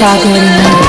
Chicago,